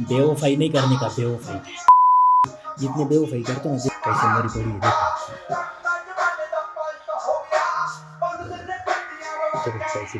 बेवफाई नहीं करने का बेवफाई। जितने बेवफाई करते हो ना कैसे मेरी पड़ी है देखो। कैसे